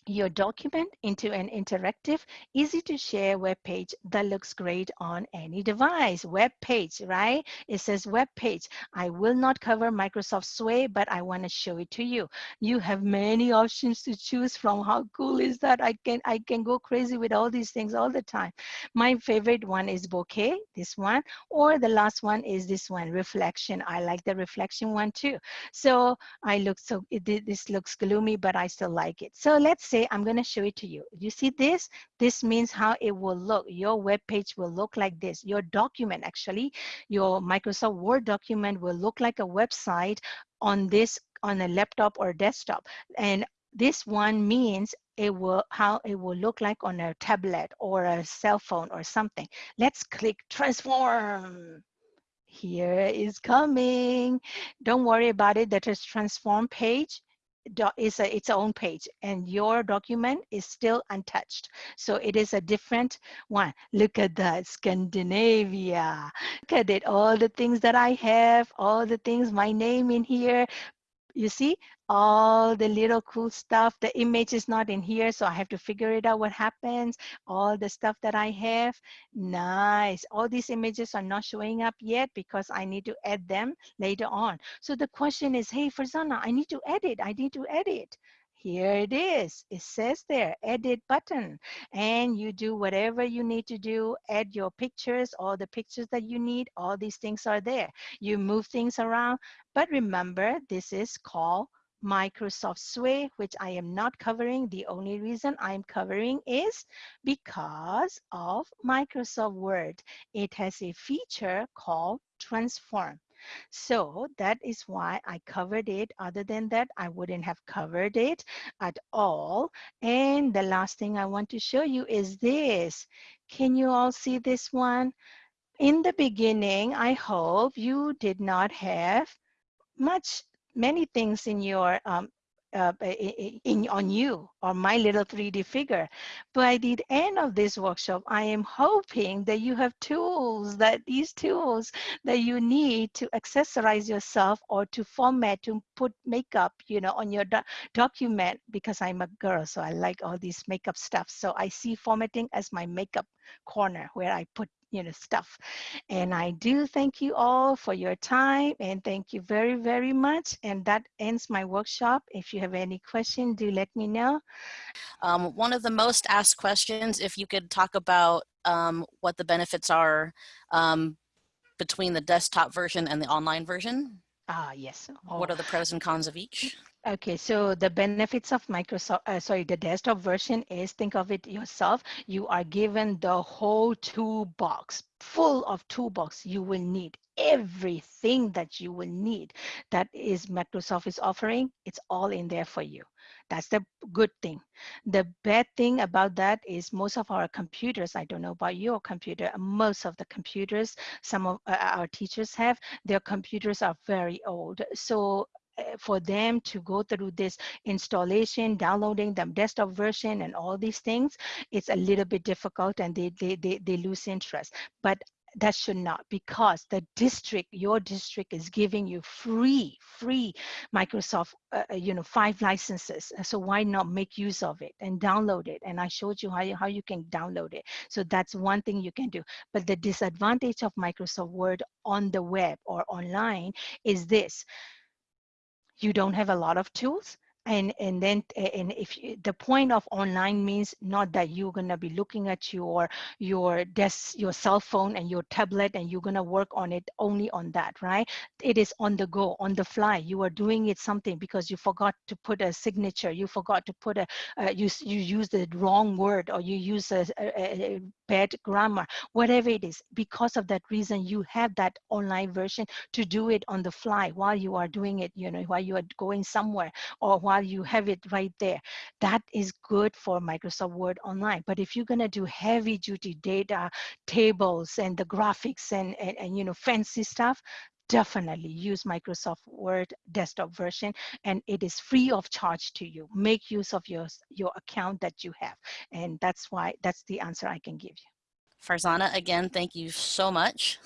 your document into an interactive, easy to share web page that looks great on any device. Web page, right? It says web page. I will not cover Microsoft Sway, but I want to show it to you. You have many options to choose from. How cool is that? I can I can go crazy with all these things all the time. My favorite one is bouquet, this one, or the last one is this one, reflection. I like the reflection one too. So I look so it, this looks gloomy, but I still like it. So let's say I'm going to show it to you. You see this? This means how it will look. Your web page will look like this. Your document, actually, your Microsoft Word document will look like a website on this on a laptop or desktop. And this one means it will how it will look like on a tablet or a cell phone or something. Let's click transform here is coming. Don't worry about it. That is transform page is a, its own page and your document is still untouched. So it is a different one. Look at that, Scandinavia. Look at it, all the things that I have, all the things, my name in here, you see all the little cool stuff the image is not in here so i have to figure it out what happens. All the stuff that i have nice. All these images are not showing up yet because i need to add them later on. So the question is hey Farzana, i need to edit i need to edit here it is. It says there, edit button. And you do whatever you need to do, add your pictures, all the pictures that you need, all these things are there. You move things around, but remember, this is called Microsoft Sway, which I am not covering. The only reason I'm covering is because of Microsoft Word. It has a feature called Transform. So that is why I covered it. Other than that, I wouldn't have covered it at all. And the last thing I want to show you is this. Can you all see this one? In the beginning, I hope you did not have much, many things in your um, uh, in, on you or my little 3D figure. But by the end of this workshop, I am hoping that you have tools, that these tools that you need to accessorize yourself or to format, to put makeup, you know, on your do document because I'm a girl, so I like all these makeup stuff. So I see formatting as my makeup corner where I put you know stuff. And i do thank you all for your time and thank you very very much and that ends my workshop. If you have any question do let me know. Um, one of the most asked questions if you could talk about um, what the benefits are um, between the desktop version and the online version ah yes oh. what are the pros and cons of each Okay, so the benefits of Microsoft, uh, sorry, the desktop version is think of it yourself. You are given the whole toolbox, full of toolbox you will need everything that you will need that is Microsoft is offering. It's all in there for you. That's the good thing. The bad thing about that is most of our computers, I don't know about your computer, most of the computers some of uh, our teachers have, their computers are very old. So Eh, for them to go through this installation, downloading the desktop version and all these things, it's a little bit difficult and they, they, they, they lose interest. But that should not because the district your district is giving you free free microsoft uh, uh, you know five licenses. So why not make use of it and download it? And i showed you how you, how you can download it. So that's one thing you can do. But the disadvantage of microsoft word on the web or online is this. You don't have a lot of tools and and then and if you, the point of online means not that you're going to be looking at your your desk your cell phone and your tablet and you're going to work on it only on that right? It is on the go on the fly. You are doing it something because you forgot to put a signature. You forgot to put a uh, you you use the wrong word or you use a, a, a bad grammar whatever it is. Because of that reason you have that online version to do it on the fly while you are doing it you know while you are going somewhere or while you have it right there. That is good for Microsoft Word Online. But if you're gonna do heavy duty data tables and the graphics and, and, and you know fancy stuff, definitely use Microsoft Word desktop version and it is free of charge to you. Make use of your, your account that you have. And that's why, that's the answer I can give you. Farzana, again, thank you so much.